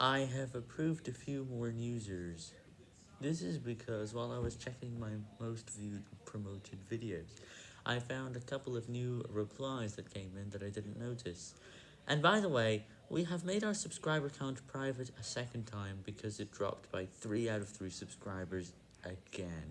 I have approved a few more users. This is because while I was checking my most viewed promoted videos, I found a couple of new replies that came in that I didn't notice. And by the way, we have made our subscriber count private a second time because it dropped by 3 out of 3 subscribers again.